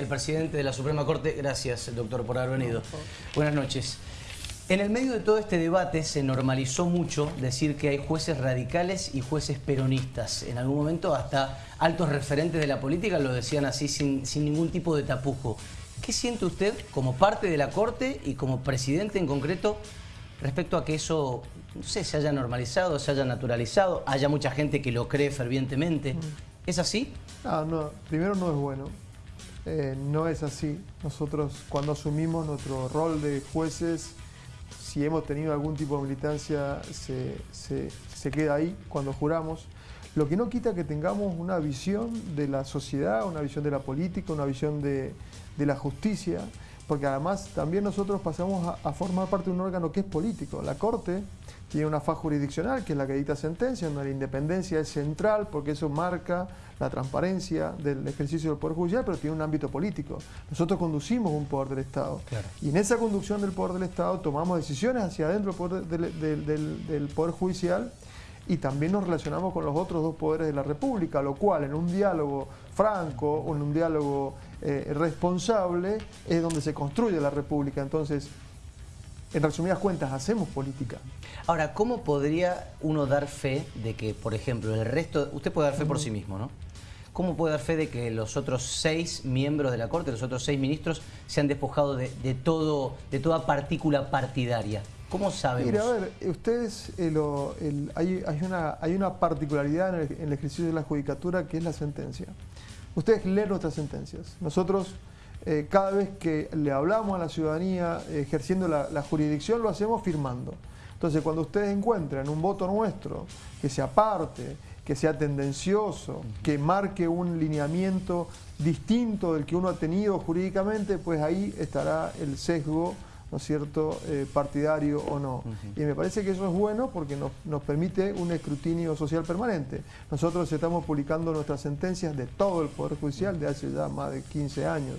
el presidente de la Suprema Corte. Gracias, doctor, por haber venido. Buenas noches. En el medio de todo este debate se normalizó mucho decir que hay jueces radicales y jueces peronistas. En algún momento hasta altos referentes de la política lo decían así sin, sin ningún tipo de tapujo. ¿Qué siente usted como parte de la Corte y como presidente en concreto respecto a que eso, no sé, se haya normalizado, se haya naturalizado, haya mucha gente que lo cree fervientemente? ¿Es así? No, no, primero no es bueno. Eh, no es así. Nosotros cuando asumimos nuestro rol de jueces, si hemos tenido algún tipo de militancia, se, se, se queda ahí cuando juramos. Lo que no quita que tengamos una visión de la sociedad, una visión de la política, una visión de, de la justicia, porque además también nosotros pasamos a, a, formar parte de un órgano que es político. La Corte tiene una faz jurisdiccional, que es la que dicta sentencia, donde la independencia es central, porque eso marca la transparencia del ejercicio del Poder Judicial, pero tiene un ámbito político. Nosotros conducimos un poder del Estado. Claro. Y en esa conducción del poder del Estado tomamos decisiones hacia adentro del poder, del, del, del, del poder Judicial y también nos relacionamos con los otros dos poderes de la República, lo cual en un diálogo franco o en un diálogo eh, responsable es donde se construye la República. Entonces, en resumidas cuentas, hacemos política. Ahora, ¿cómo podría uno dar fe de que, por ejemplo, el resto... Usted puede dar fe por sí mismo, ¿no? ¿Cómo puede dar fe de que los otros seis miembros de la Corte, los otros seis ministros, se han despojado de, de todo, de toda partícula partidaria? ¿Cómo sabemos? Mira, a ver, ustedes, eh, el, hay, hay, una, hay una particularidad en el, en el ejercicio de la judicatura que es la sentencia. Ustedes leen nuestras sentencias. Nosotros, eh, cada vez que le hablamos a la ciudadanía ejerciendo la, la, jurisdicción, lo hacemos firmando. Entonces, cuando ustedes encuentran un voto nuestro que se aparte, que sea tendencioso, que marque un lineamiento distinto del que uno ha tenido jurídicamente, pues ahí estará el sesgo ¿no es cierto?, eh, partidario o no. Uh -huh. Y me parece que eso es bueno porque nos, nos, permite un escrutinio social permanente. Nosotros estamos publicando nuestras sentencias de todo el Poder Judicial de hace ya más de 15 años.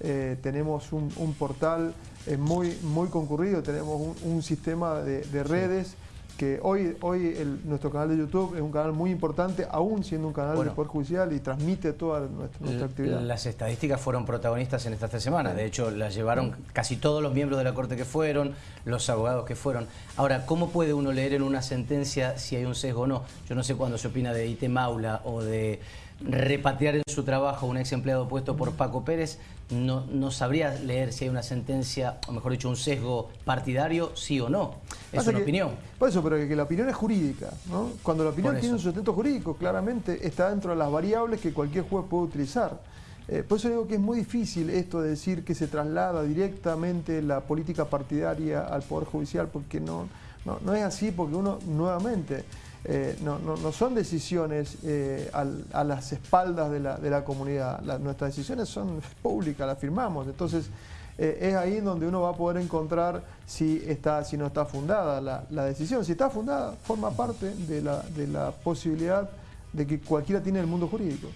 Eh, tenemos un, un portal eh, muy, muy concurrido, tenemos un, un sistema de, de redes. Sí que hoy, hoy el, nuestro canal de YouTube es un canal muy importante, aún siendo un canal bueno, del Poder Judicial y transmite toda nuestra, nuestra, actividad. Las estadísticas fueron protagonistas en estas tres semanas, de hecho las llevaron casi todos los miembros de la Corte que fueron, los abogados que fueron. Ahora, ¿cómo puede uno leer en una sentencia si hay un sesgo o no? Yo no sé cuándo se opina de IT Maula o de repatriar en su trabajo a un ex empleado puesto por Paco Pérez, no, no sabría leer si hay una sentencia, o mejor dicho, un sesgo partidario, sí o no. Es Pasa una que, opinión. Por eso, pero que la opinión es jurídica. ¿no? Cuando la opinión tiene un sustento jurídico, claramente está dentro de las variables que cualquier juez puede utilizar. Eh, por eso digo que es muy difícil esto de decir que se traslada directamente la política partidaria al Poder Judicial, porque no, no, no es así, porque uno nuevamente... Eh, no, no, no, son decisiones eh, al, a las espaldas de la, de la comunidad, la, nuestras decisiones son públicas, las firmamos, entonces eh, es ahí donde uno va a poder encontrar si, está, si no está fundada la, la decisión. Si está fundada, forma parte de la, de la posibilidad de que cualquiera tiene el mundo jurídico.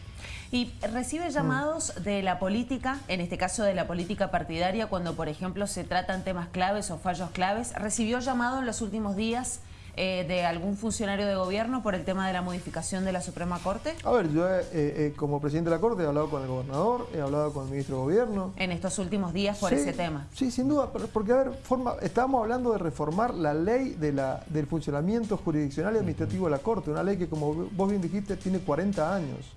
Y recibe llamados mm. de la política, en este caso de la política partidaria, cuando por ejemplo se tratan temas claves o fallos claves. ¿Recibió llamado en los últimos días eh, de algún funcionario de gobierno por el tema de la modificación de la Suprema Corte? A ver, yo eh, eh, como presidente de la Corte he hablado con el gobernador, he hablado con el ministro de Gobierno. En estos últimos días por sí, ese tema. Sí, sin duda, porque a ver, forma, estábamos hablando de reformar la ley de la, del funcionamiento jurisdiccional y administrativo de la Corte, una ley que como vos bien dijiste tiene 40 años.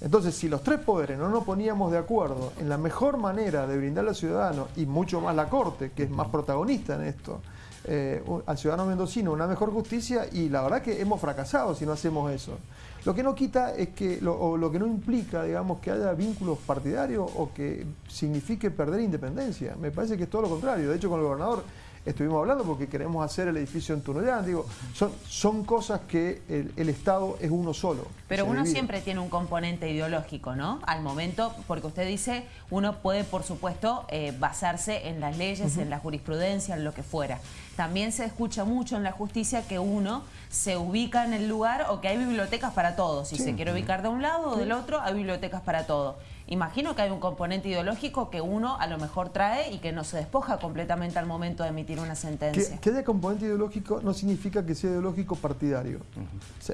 Entonces, si los tres poderes no nos poníamos de acuerdo en la mejor manera de brindarle al ciudadano, y mucho más la Corte, que es más protagonista en esto, eh, al ciudadano mendocino una mejor justicia y la verdad que hemos fracasado si no hacemos eso. Lo que no quita es que, lo, o lo que no implica, digamos, que haya vínculos partidarios o que signifique perder independencia. Me parece que es todo lo contrario. De hecho, con el gobernador estuvimos hablando porque queremos hacer el edificio en Tunuyán. Digo, son, son cosas que el, el Estado es uno solo. Pero uno divide. siempre tiene un componente ideológico, ¿no? Al momento, porque usted dice, uno puede, por supuesto, eh, basarse en las leyes, uh -huh. en la jurisprudencia, en lo que fuera. También se escucha mucho en la justicia que uno se ubica en el lugar o que hay bibliotecas para todos. Si sí. se quiere ubicar de un lado o del otro, hay bibliotecas para todo. Imagino que hay un componente ideológico que uno a lo mejor trae y que no se despoja completamente al momento de emitir una sentencia. Que, haya componente ideológico no significa que sea ideológico partidario.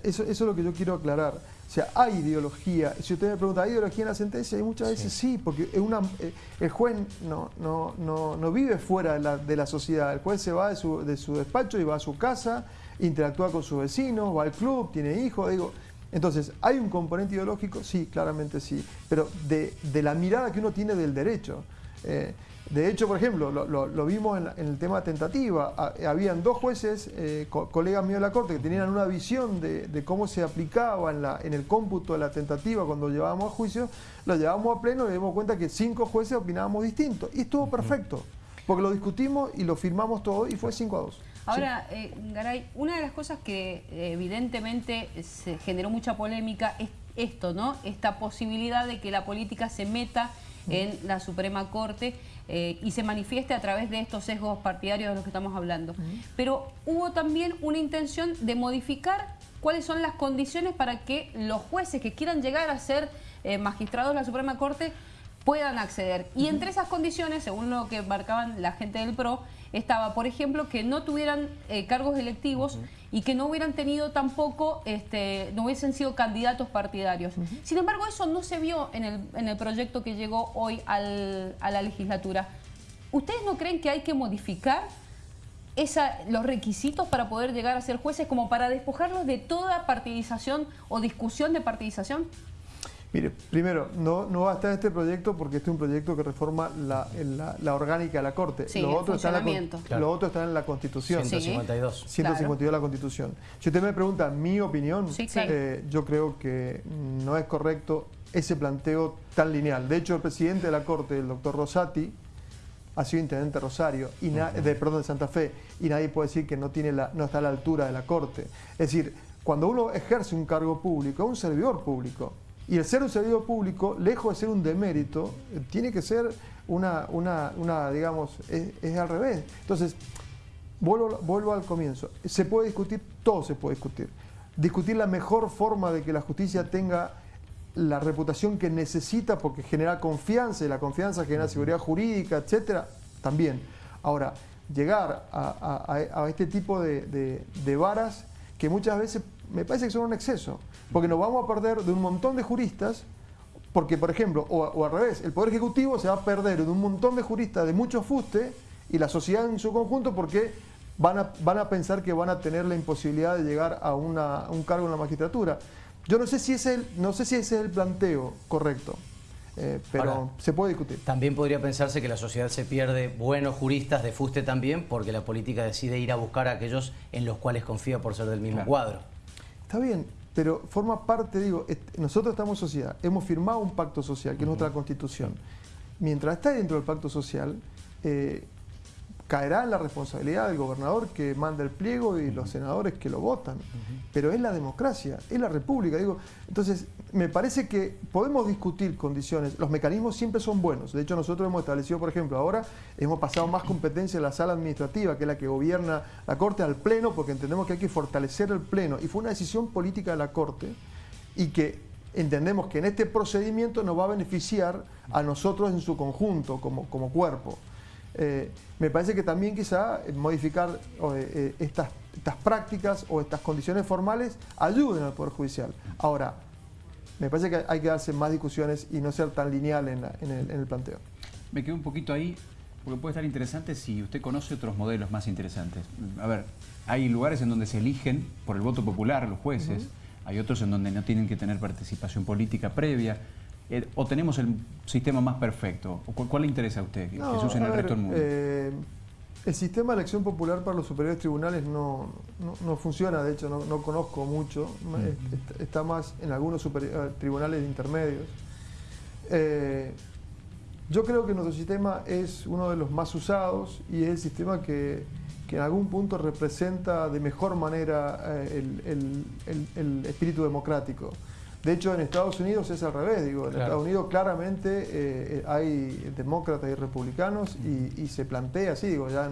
eso, es lo que yo quiero aclarar. O sea, hay ideología. Si usted me pregunta, ¿hay ideología en la sentencia? Y muchas veces sí, porque una, eh, el juez no, no, no, no vive fuera de la, de la, sociedad. El juez se va de su, de su despacho y va a su casa, interactúa con sus vecinos, va al club, tiene hijos. Digo, entonces, ¿hay un componente ideológico? Sí, claramente sí, pero de, la mirada que uno tiene del derecho. Eh, de hecho, por ejemplo, lo, vimos en, el tema tentativa. habían dos jueces, eh, colegas míos de la Corte, que tenían una visión de, cómo se aplicaba en, la, en, el cómputo de la tentativa cuando llevábamos a juicio. Lo llevábamos a pleno y nos dimos cuenta que cinco jueces opinábamos distinto. Y estuvo perfecto, porque lo discutimos y lo firmamos todo y fue 5 a 2. Ahora, eh, Garay, una de las cosas que eh, evidentemente se generó mucha polémica es esto, ¿no? Esta posibilidad de que la política se meta en la Suprema Corte eh, y se manifieste a través de estos sesgos partidarios de los que estamos hablando. Pero hubo también una intención de modificar cuáles son las condiciones para que los jueces que quieran llegar a ser magistrados de la Suprema Corte puedan acceder. Y entre esas condiciones, según lo que marcaban la gente del PRO, estaba, por ejemplo, que no tuvieran eh, cargos electivos y que no hubieran tenido tampoco, este, no hubiesen sido candidatos partidarios. Sin embargo, eso no se vio en el, en el proyecto que llegó hoy al, a la legislatura. ¿Ustedes no creen que hay que modificar esa, los requisitos para poder llegar a ser jueces como para despojarlos de toda partidización o discusión de partidización? Mire, primero, no, no va a estar este proyecto porque este es un proyecto que reforma la, la, orgánica de la Corte. Sí, lo, otro está en la, lo otro está en la Constitución. 152. 152 de la Constitución. Si usted me pregunta mi opinión, eh, yo creo que no es correcto ese planteo tan lineal. De hecho, el presidente de la Corte, el doctor Rosati, ha sido intendente de Rosario, y de, perdón, de Santa Fe, y nadie puede decir que no, tiene la, no está a la altura de la Corte. Es decir, cuando uno ejerce un cargo público, es un servidor público. Y el ser un servidor público, lejos de ser un demérito, eh, tiene que ser una, una, digamos, es, al revés. Entonces, vuelvo, vuelvo al comienzo. Se puede discutir, todo se puede discutir. Discutir la mejor forma de que la justicia tenga la reputación que necesita porque genera confianza y la confianza genera seguridad jurídica, etcétera, también. Ahora, llegar a, este tipo de, de varas que muchas veces me parece que son un exceso, porque nos vamos a perder de un montón de juristas, porque por ejemplo, o, al revés, el Poder Ejecutivo se va a perder de un montón de juristas de mucho fuste y la sociedad en su conjunto porque van a, van a pensar que van a tener la imposibilidad de llegar a, un cargo en la magistratura. Yo no sé si, es el, no sé si ese es el planteo correcto. Eh, pero se puede discutir. También podría pensarse que la sociedad se pierde buenos juristas de fuste también porque la política decide ir a buscar a aquellos en los cuales confía por ser del mismo cuadro. Está bien, pero forma parte, digo, nosotros estamos sociedad, hemos firmado un pacto social, que es nuestra constitución. Mientras está dentro del pacto social, eh, caerá en la responsabilidad del gobernador que manda el pliego y los senadores que lo votan. Pero es la democracia, es la república. Digo, entonces, me parece que podemos discutir condiciones. Los mecanismos siempre son buenos. De hecho, nosotros hemos establecido, por ejemplo, ahora hemos pasado más competencia en la sala administrativa, que es la que gobierna la Corte, al Pleno, porque entendemos que hay que fortalecer el Pleno. Y fue una decisión política de la Corte y que entendemos que en este procedimiento nos va a beneficiar a nosotros en su conjunto, como, como cuerpo. Eh, me parece que también quizá modificar eh, estas, estas prácticas o estas condiciones formales ayuden al Poder Judicial. Ahora, me parece que hay que darse más discusiones y no ser tan lineal en, el, planteo. Me quedo un poquito ahí, porque puede estar interesante si usted conoce otros modelos más interesantes. A ver, hay lugares en donde se eligen por el voto popular los jueces, hay otros en donde no tienen que tener participación política previa. Eh, ¿O tenemos el sistema más perfecto? ¿Cuál, le interesa a usted, Jesús, en el resto del mundo? Eh, el sistema de elección popular para los superiores tribunales no, funciona, de hecho no, conozco mucho, está, más en algunos eh, tribunales intermedios. yo creo que nuestro sistema es uno de los más usados y es el sistema que, en algún punto representa de mejor manera el espíritu democrático. De hecho, en Estados Unidos es al revés, digo, en Estados Unidos claramente eh, hay demócratas y republicanos y, se plantea así, digo, ya,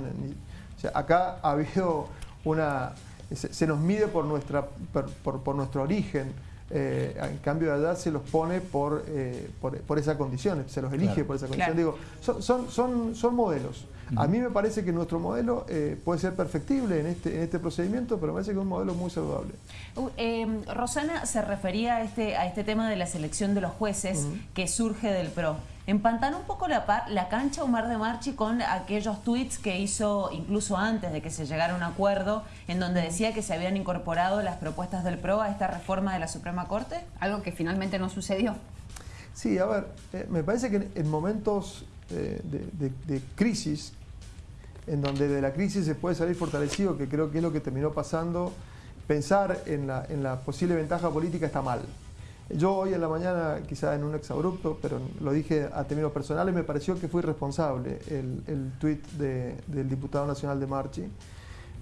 acá ha habido una, se, nos mide por, nuestra, por, nuestro origen, Eh, en cambio de allá se los pone por, eh, por, por esa condición, se los elige Claro. por esa condición. Claro. Digo, son, son, son, son modelos. A mí me parece que nuestro modelo eh, puede ser perfectible en este, en este procedimiento, pero me parece que es un modelo muy saludable. Uh, eh, Rosana se refería a este, a este tema de la selección de los jueces que surge del PRO. Empantanó un poco la, par- la cancha Omar de Marchi con aquellos tweets que hizo incluso antes de que se llegara a un acuerdo en donde decía que se habían incorporado las propuestas del PRO a esta reforma de la Suprema Corte. Algo que finalmente no sucedió. Sí, a ver, eh, me parece que en, en momentos eh, de, de- de crisis, en donde de la crisis se puede salir fortalecido, que creo que es lo que terminó pasando, pensar en la, en la posible ventaja política está mal. Yo hoy en la mañana, quizá en un exabrupto, pero lo dije a términos personales, me pareció que fue irresponsable el, el tuit de- del diputado nacional de Marchi,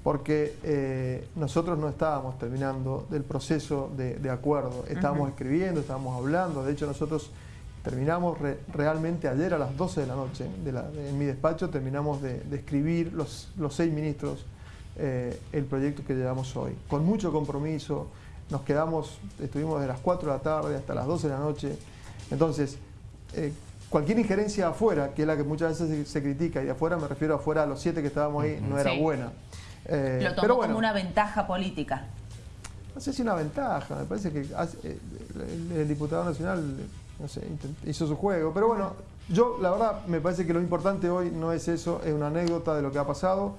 porque eh, nosotros no estábamos terminando del proceso de, de acuerdo, estábamos escribiendo, estábamos hablando, de hecho nosotros terminamos re- realmente ayer a las 12 de la noche, de la- de- en mi despacho terminamos de, de escribir los, los seis ministros eh, el proyecto que llevamos hoy, con mucho compromiso, nos quedamos, estuvimos de las 4 de la tarde hasta las 12 de la noche, entonces eh, cualquier injerencia afuera, que es la que muchas veces se, se critica, y de afuera me refiero afuera a los siete que estábamos ahí, no era Sí. buena. Eh, Lo tomó pero bueno, como una ventaja política. no sé si una ventaja, me parece que el diputado nacional no sé, intent- hizo su juego, pero bueno, yo la verdad me parece que lo importante hoy no es eso, es una anécdota de lo que ha pasado.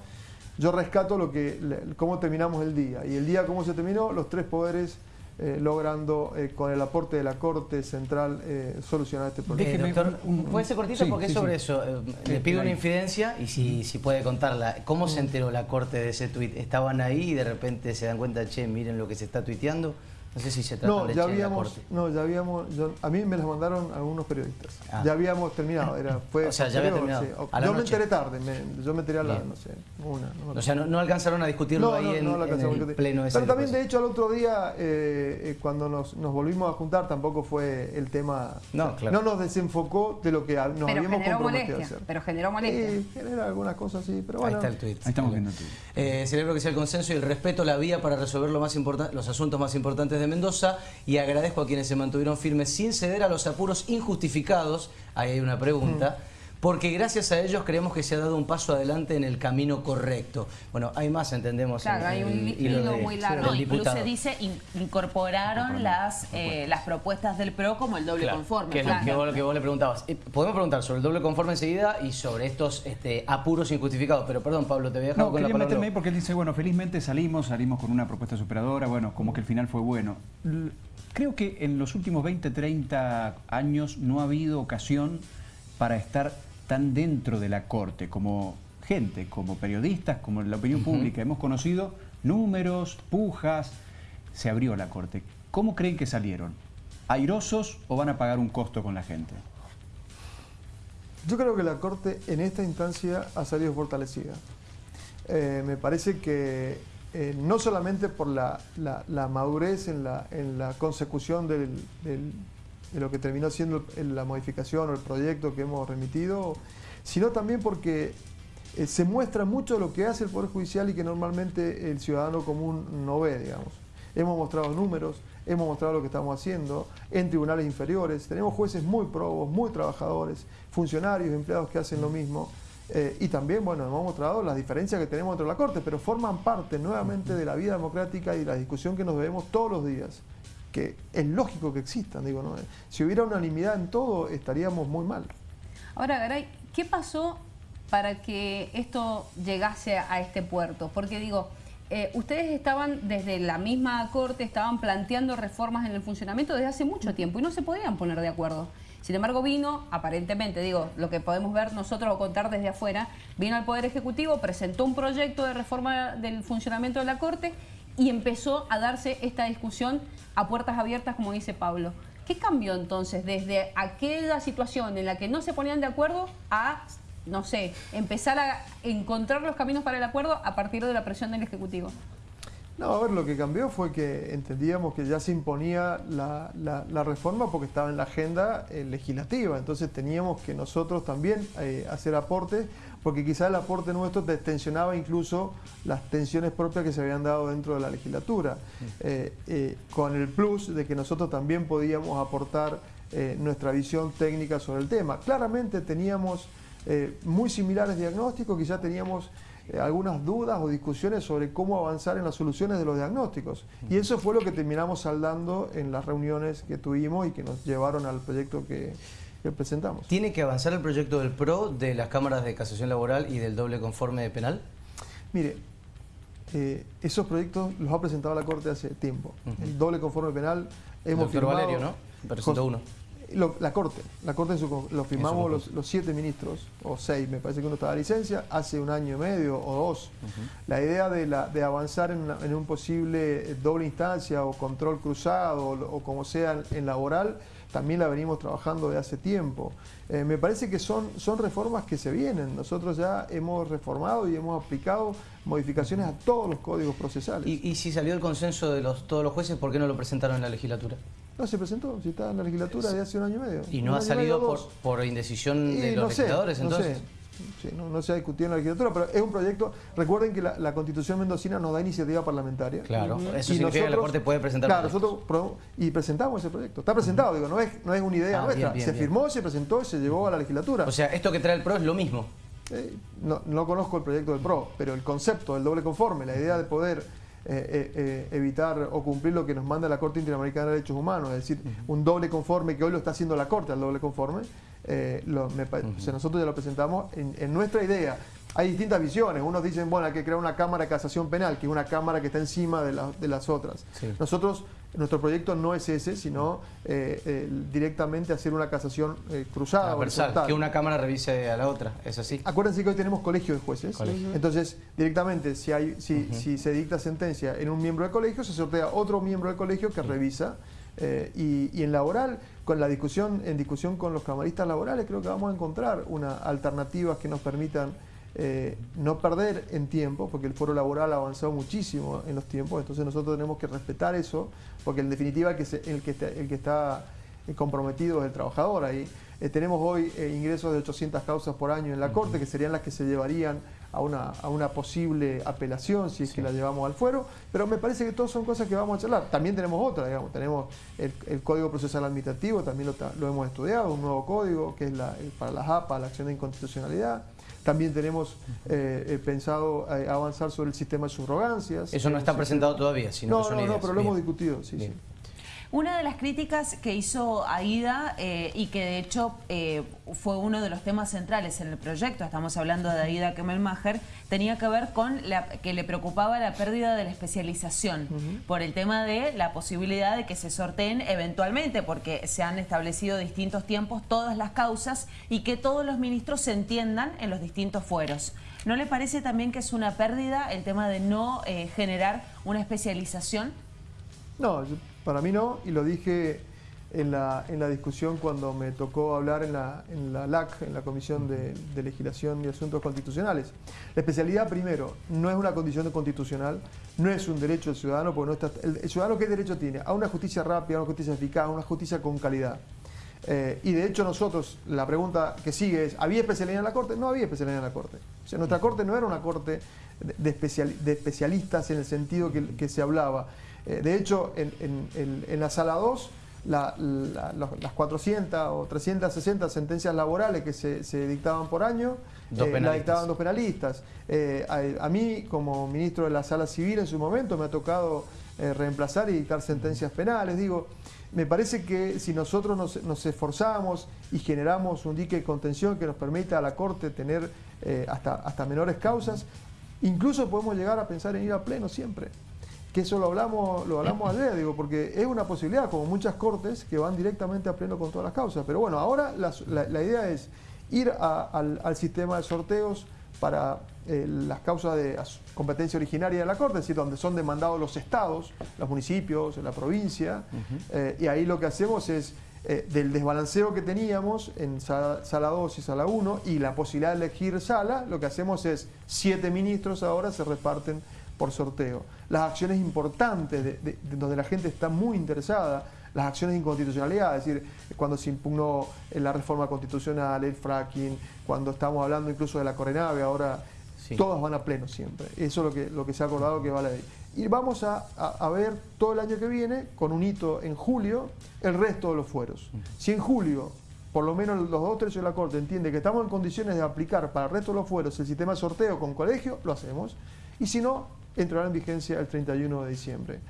Yo rescato lo que, le- cómo terminamos el día. Y el día cómo se terminó, los tres poderes eh, logrando eh, con el aporte de la Corte Central eh, solucionar este problema. Eh, Déjeme doctor, puede ser cortito sí, porque es sí, sobre sí. eso. Eh, le pido una infidencia y si, si puede contarla. ¿Cómo se enteró la corte de ese tuit? ¿Estaban ahí y de repente se dan cuenta, che, miren lo que se está tuiteando? No sé si se trata No, de ya habíamos, corte. no, ya habíamos, yo- a mí me las mandaron algunos periodistas. Ah. Ya habíamos terminado, era, fue O sea, ya había terminado. sí. A la Yo me enteré tarde, me- yo me enteré a la, Bien. no sé, una. no O sea, no, no alcanzaron a discutirlo ahí en, a el pleno ese Pero también, de hecho, al otro día, eh, eh, cuando nos, nos volvimos a juntar, tampoco fue el tema. No, claro. no nos desenfocó de lo que a- nos pero habíamos comprometido a molestia. hacer. Pero generó molestia. Sí, genera algunas cosas, sí, pero Ahí bueno. está el tuit. Ahí estamos viendo tú. Eh, celebro que sea el consenso y el respeto la vía para resolver lo más importa- los asuntos más importantes de Mendoza y agradezco a quienes se mantuvieron firmes sin ceder a los apuros injustificados, ahí hay una pregunta, porque gracias a ellos creemos que se ha dado un paso adelante en el camino correcto. Bueno, hay más, entendemos. Claro, en hay un hilo muy largo. No, incluso diputado. dice in- incorporaron las, eh, las propuestas del PRO como el doble Claro, conforme. Que es lo claro. que vos, que vos le preguntabas. Eh, Podemos preguntar sobre el doble conforme enseguida y sobre estos este, apuros injustificados. Pero perdón, Pablo, te voy a dejar No, con la palabra. meterme ahí porque él dice, bueno, felizmente salimos, salimos con una propuesta superadora, bueno, como que el final fue bueno. Creo que en los últimos 20, 30 años no ha habido ocasión para estar tan dentro de la Corte como gente, como periodistas, como la opinión pública. Hemos conocido números, pujas, se abrió la Corte. ¿Cómo creen que salieron? ¿Airosos o van a pagar un costo con la gente? Yo creo que la Corte en esta instancia ha salido fortalecida. Eh, me parece que eh, no solamente por la, la- la madurez en la, en la consecución del- del- de lo que terminó siendo la modificación o el proyecto que hemos remitido, sino también porque eh, se muestra mucho lo que hace el Poder Judicial y que normalmente el ciudadano común no ve, digamos. Hemos mostrado números, hemos mostrado lo que estamos haciendo en tribunales inferiores, tenemos jueces muy probos, muy trabajadores, funcionarios, empleados que hacen lo mismo. eh, y también, bueno, hemos mostrado las diferencias que tenemos dentro de la Corte, pero forman parte nuevamente de la vida democrática y la discusión que nos debemos todos los días, es lógico que existan, digo, ¿no? Si hubiera unanimidad en todo, estaríamos muy mal. Ahora, Garay, ¿qué pasó para que esto llegase a este puerto? Porque digo, eh, ustedes estaban desde la misma corte, estaban planteando reformas en el funcionamiento desde hace mucho tiempo y no se podían poner de acuerdo. Sin embargo, vino, aparentemente, digo, lo que podemos ver nosotros o contar desde afuera, vino al Poder Ejecutivo, presentó un proyecto de reforma del funcionamiento de la Corte y empezó a darse esta discusión a puertas abiertas, como dice Pablo. ¿Qué cambió entonces desde aquella situación en la que no se ponían de acuerdo a, no sé, empezar a encontrar los caminos para el acuerdo a partir de la presión del Ejecutivo? No, a ver, lo que cambió fue que entendíamos que ya se imponía la, la, reforma porque estaba en la agenda eh, legislativa, entonces teníamos que nosotros también eh, hacer aportes, porque quizás el aporte nuestro tensionaba incluso las tensiones propias que se habían dado dentro de la legislatura, eh, con el plus de que nosotros también podíamos aportar nuestra visión técnica sobre el tema. Claramente teníamos muy similares diagnósticos, quizás teníamos eh, algunas dudas o discusiones sobre cómo avanzar en las soluciones de los diagnósticos. Y eso fue lo que terminamos saldando en las reuniones que tuvimos y que nos llevaron al proyecto que, presentamos. ¿Tiene que avanzar el proyecto del PRO, de las cámaras de casación laboral y del doble conforme de penal? Mire, eh, esos proyectos los ha presentado la Corte hace tiempo. El doble conforme penal hemos Doctor Valerio, ¿no? Presentó uno la Corte, la Corte lo firmamos los, siete ministros, o seis, me parece que uno estaba de licencia, hace un año y medio o dos. La idea de, la, de avanzar en, un posible doble instancia o control cruzado o, como sea en laboral, también la venimos trabajando de hace tiempo. Eh, me parece que son, son reformas que se vienen. Nosotros ya hemos reformado y hemos aplicado modificaciones a todos los códigos procesales. ¿Y, y si salió el consenso de los, todos los jueces, por qué no lo presentaron en la legislatura? No, se presentó, si está en la legislatura de hace un año y medio. ¿Y no ha salido por, indecisión de los legisladores entonces? No, se ha discutido en la legislatura, pero es un proyecto. Recuerden que la, Constitución mendocina nos da iniciativa parlamentaria. Claro, eso significa que la Corte puede presentar. Claro, nosotros y presentamos ese proyecto. Está presentado, digo, no es, no es una idea ah, nuestra. se firmó, se presentó y se llevó a la legislatura. O sea, esto que trae el PRO es lo mismo. Eh, no, no conozco el proyecto del PRO, pero el concepto del doble conforme, la idea de poder eh, eh, eh, evitar o cumplir lo que nos manda la Corte Interamericana de Derechos Humanos, es decir, un doble conforme que hoy lo está haciendo la Corte al doble conforme, nosotros ya lo presentamos en, nuestra idea. Hay distintas visiones, unos dicen, bueno, hay que crear una Cámara de Casación Penal, que es una Cámara que está encima de, de las otras. Nosotros nuestro proyecto no es ese, sino eh, directamente hacer una casación eh, cruzada. que una cámara revise a la otra, ¿es así? Acuérdense que hoy tenemos colegio de jueces. Entonces, directamente, si, hay, si, si, se dicta sentencia en un miembro del colegio, se sortea otro miembro del colegio que revisa. Eh, y, y, en laboral, con la discusión, en discusión con los camaristas laborales, creo que vamos a encontrar una alternativas que nos permitan eh, no perder en tiempo, porque el foro laboral ha avanzado muchísimo en los tiempos, entonces nosotros tenemos que respetar eso, porque en definitiva el que, el que, está, el que está comprometido es el trabajador ahí. Eh, tenemos hoy eh, ingresos de 800 causas por año en la Corte, que serían las que se llevarían a una, a una posible apelación si es que la llevamos al fuero, pero me parece que todas son cosas que vamos a charlar. También tenemos otra, digamos, tenemos el, Código Procesal Administrativo, también lo, hemos estudiado, un nuevo código que es la, para la APA, la acción de inconstitucionalidad. También tenemos eh, eh, pensado eh, avanzar sobre el sistema de subrogancias. Eso no está presentado todavía, sino no, que son no, no, pero lo hemos discutido, sí, sí. Una de las críticas que hizo Aida y que de hecho fue uno de los temas centrales en el proyecto, estamos hablando de Aida Kemelmacher, tenía que ver con la, que le preocupaba la pérdida de la especialización por el tema de la posibilidad de que se sorteen eventualmente, porque se han establecido distintos tiempos todas las causas y que todos los ministros se entiendan en los distintos fueros. ¿No le parece también que es una pérdida el tema de no eh, generar una especialización? No, para mí no, y lo dije en la, en la discusión cuando me tocó hablar en la, en la LAC, en la Comisión de, Legislación y Asuntos Constitucionales. La especialidad, primero, no es una condición constitucional, no es un derecho del ciudadano, porque no está, el, ciudadano ¿qué derecho tiene? A una justicia rápida, a una justicia eficaz, a una justicia con calidad. Eh, y de hecho nosotros, la pregunta que sigue es, ¿había especialidad en la Corte? No había especialidad en la Corte. O sea, nuestra Corte no era una Corte de, de especialistas en el sentido que, que se hablaba. Eh, de hecho, en, en, en la Sala 2 las 400 o 360 sentencias laborales que se, dictaban por año, eh, las dictaban dos penalistas. Eh, a, mí, como ministro de la Sala Civil en su momento, me ha tocado eh, reemplazar y dictar sentencias penales. Digo, me parece que si nosotros nos, esforzamos y generamos un dique de contención que nos permita a la Corte tener hasta, hasta menores causas, incluso podemos llegar a pensar en ir a pleno siempre que eso lo hablamos, lo hablamos ayer, digo, porque es una posibilidad, como muchas cortes, que van directamente a pleno con todas las causas. Pero bueno, ahora la, idea es ir al, sistema de sorteos para eh, las causas de competencia originaria de la Corte, es decir, donde son demandados los estados, los municipios, la provincia, eh, y ahí lo que hacemos es, eh, del desbalanceo que teníamos en sala, sala 2 y sala 1, y la posibilidad de elegir sala, lo que hacemos es, siete ministros ahora se reparten por sorteo. Las acciones importantes de, de- de donde la gente está muy interesada, las acciones de inconstitucionalidad, es decir, cuando se impugnó eh, la reforma constitucional, el fracking, cuando estamos hablando incluso de la Corenave, ahora Sí. todas van a pleno siempre. Eso es lo que, lo que se ha acordado que va a la ley. Y vamos a, a- a ver todo el año que viene, con un hito en julio, el resto de los fueros. Si en julio, por lo menos los dos tercios de la Corte entiende que estamos en condiciones de aplicar para el resto de los fueros el sistema de sorteo con colegio, lo hacemos. Y si no, entrará en vigencia el 31 de diciembre.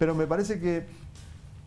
Pero me parece que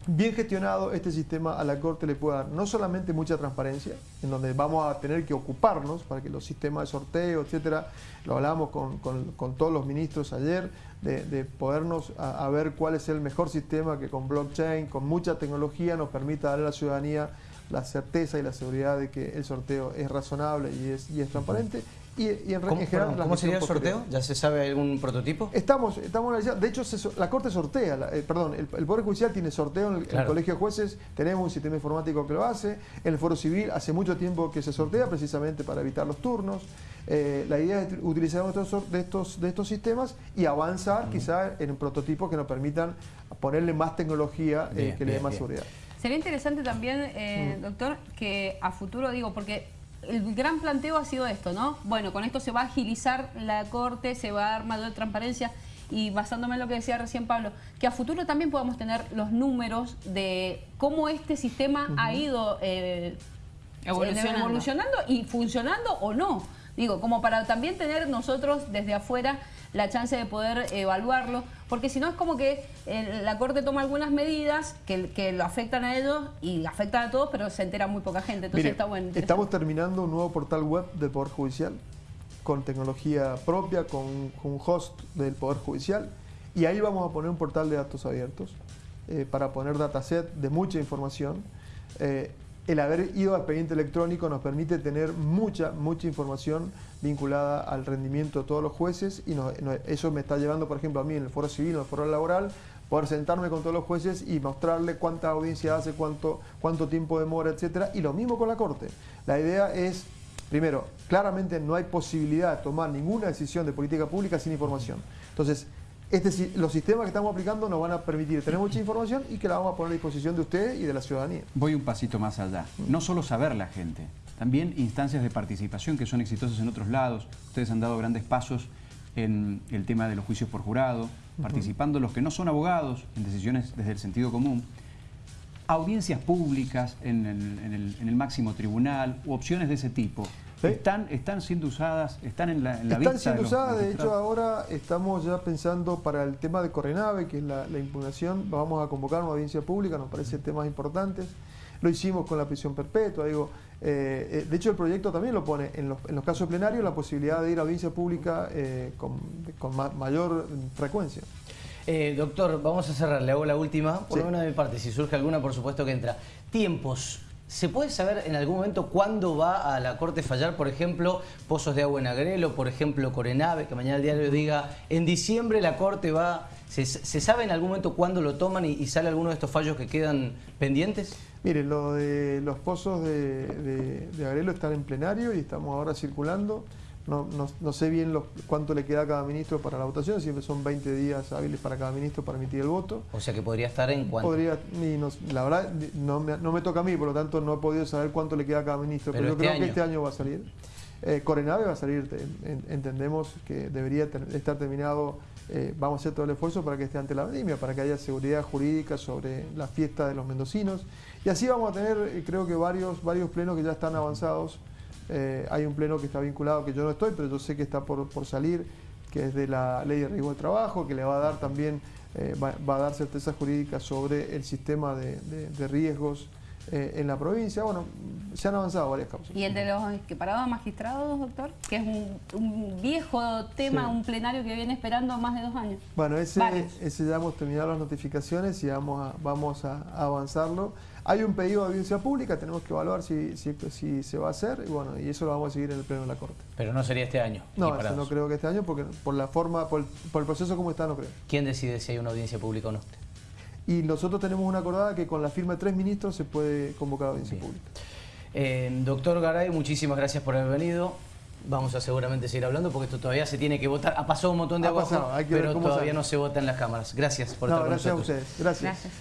bien gestionado este sistema a la Corte le puede dar no solamente mucha transparencia, en donde vamos a tener que ocuparnos para que los sistemas de sorteo, etcétera, lo hablamos con, con- todos los ministros ayer, de, de podernos a, ver cuál es el mejor sistema que con blockchain, con mucha tecnología, nos permita darle a la ciudadanía la certeza y la seguridad de que el sorteo es razonable y es, y es transparente. Y, y en, ¿Cómo, en general perdón, la ¿cómo sería el sorteo? posterior. ¿Ya se sabe algún prototipo? Estamos, estamos analizando, de hecho se la Corte sortea, la- eh, perdón, el, el Poder Judicial tiene sorteo en el. Colegio de Jueces, tenemos un sistema informático que lo hace, en el Foro Civil hace mucho tiempo que se sortea precisamente para evitar los turnos. Eh, la idea es utilizar estos, sor- de, estos, de estos sistemas y avanzar quizá en prototipos que nos permitan ponerle más tecnología eh, Bien, que le dé más bien. seguridad. Sería interesante también, eh, doctor, que a futuro, digo, porque el gran planteo ha sido esto, ¿no? Bueno, con esto se va a agilizar la Corte, se va a dar mayor transparencia y basándome en lo que decía recién Pablo, que a futuro también podamos tener los números de cómo este sistema ha ido eh, Evolucionando. evolucionando y funcionando o no. Digo, como para también tener nosotros desde afuera la chance de poder evaluarlo, porque si no es como que eh, la Corte toma algunas medidas que, que lo afectan a ellos y afectan a todos, pero se entera muy poca gente. Entonces Mire, está bueno. estamos terminando un nuevo portal web del Poder Judicial con tecnología propia, con, con un host del Poder Judicial y ahí vamos a poner un portal de datos abiertos eh, para poner dataset de mucha información. Eh, el haber ido al expediente electrónico nos permite tener mucha, mucha información vinculada al rendimiento de todos los jueces y eso me está llevando, por ejemplo, a mí en el foro civil, en el foro laboral, poder sentarme con todos los jueces y mostrarle cuánta audiencia hace, cuánto, cuánto tiempo demora, etcétera. Y lo mismo con la Corte. La idea es, primero, claramente no hay posibilidad de tomar ninguna decisión de política pública sin información. Entonces, este, si- los sistemas que estamos aplicando nos van a permitir tener mucha información y que la vamos a poner a disposición de ustedes y de la ciudadanía. Voy un pasito más allá. No solo saber la gente, también instancias de participación que son exitosas en otros lados. Ustedes han dado grandes pasos en el tema de los juicios por jurado, participando los que no son abogados en decisiones desde el sentido común. Audiencias públicas en el, en el- en el máximo tribunal u opciones de ese tipo. Sí. Están, están siendo usadas, están en la, en la Están vista siendo de los usadas, de hecho ahora estamos ya pensando para el tema de Correnave, que es la, la impugnación, vamos a convocar una audiencia pública, nos parece temas importantes. Lo hicimos con la prisión perpetua, digo, eh, eh, de hecho el proyecto también lo pone en los, en los casos plenarios la posibilidad de ir a audiencia pública eh, con, con ma- mayor frecuencia. Eh, doctor, vamos a cerrar, le hago la última, por Sí. lo menos de mi parte, si surge alguna, por supuesto que entra. Tiempos. ¿Se puede saber en algún momento cuándo va a la Corte fallar, por ejemplo, Pozos de Agua en Agrelo, por ejemplo, Corenave, que mañana el diario diga, en diciembre la Corte va... ¿Se, sabe en algún momento cuándo lo toman y, sale alguno de estos fallos que quedan pendientes? Mire, lo de los pozos de, de Agrelo están en plenario y estamos ahora circulando. No, no- no sé bien los- cuánto le queda a cada ministro para la votación, siempre son 20 días hábiles para cada ministro para emitir el voto. O sea que podría estar en cuanto... Podría, y no- la verdad, no me, no me toca a mí, por lo tanto no he podido saber cuánto le queda a cada ministro, Pero pero, yo este creo año. que este año va a salir. Eh, Corenave va a salir, te- en- entendemos que debería ter- estar terminado, eh, vamos a hacer todo el esfuerzo para que esté ante la vendimia, para que haya seguridad jurídica sobre la fiesta de los mendocinos. Y así vamos a tener, eh, creo que varios, varios plenos que ya están avanzados. Eh, hay un pleno que está vinculado, que yo no estoy, pero yo sé que está por, por salir, que es de la ley de riesgo del trabajo, que le va a dar también, eh, va, va a dar certeza jurídica sobre el sistema de, de- de riesgos eh, en la provincia. Bueno, se han avanzado varias causas. Y el de los equiparados a magistrados, doctor, que es un, un viejo tema, Sí. un plenario que viene esperando más de dos años. Bueno, ese, ese ya hemos terminado las notificaciones y vamos a, vamos a avanzarlo. Hay un pedido de audiencia pública, tenemos que evaluar si, si, si se va a hacer y bueno, y eso lo vamos a seguir en el pleno de la Corte. Pero no sería este año. No, eso no creo que este año, porque por la forma, por el, por el proceso como está, no creo. ¿Quién decide si hay una audiencia pública o no? Y nosotros tenemos una acordada que con la firma de tres ministros se puede convocar audiencia Bien. pública. Eh, doctor Garay, muchísimas gracias por haber venido. vamos a seguramente seguir hablando porque esto todavía se tiene que votar. Ha pasado un montón de Ha pasado, ver pero cómo todavía sale. no se vota en las cámaras. Gracias por No, estar con gracias a ustedes. Gracias. Gracias.